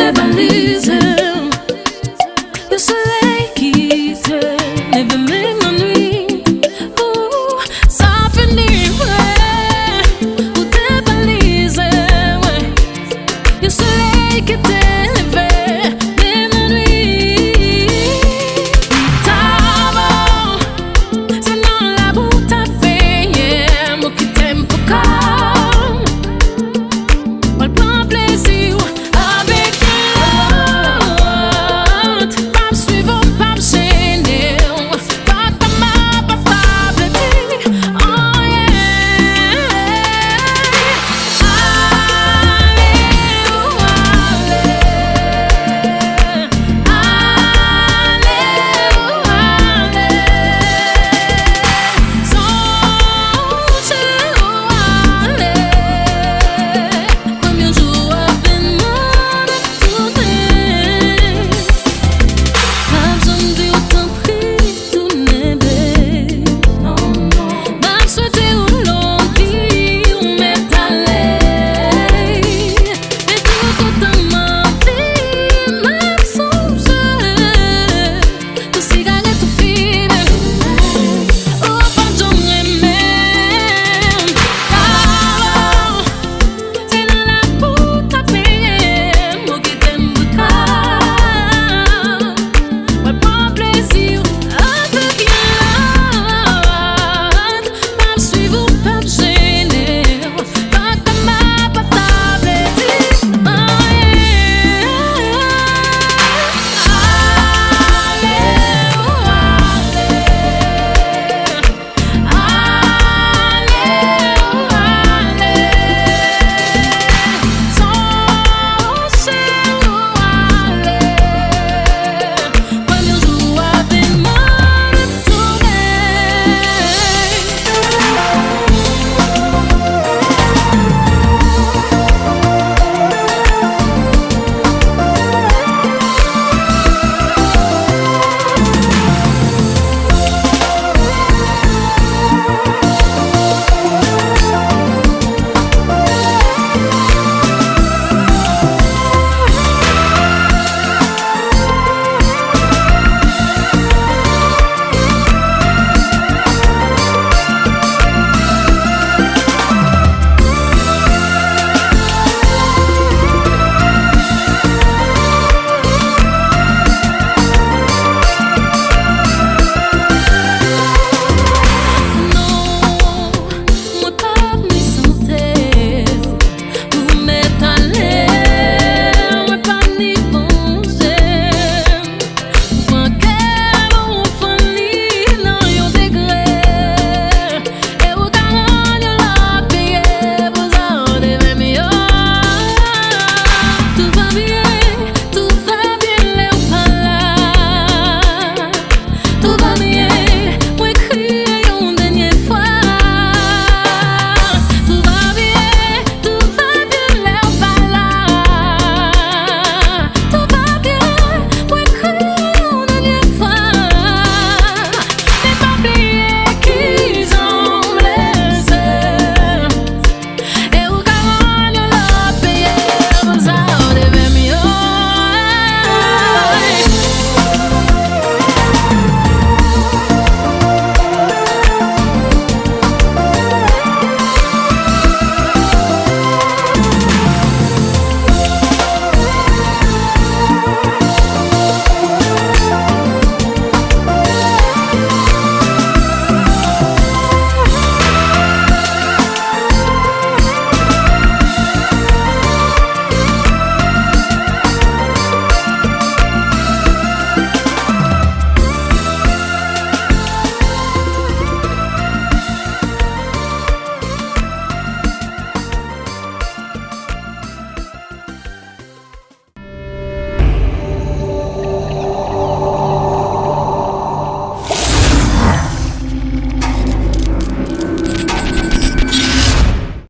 Cannibalism. Eu sei que te leva mesmo.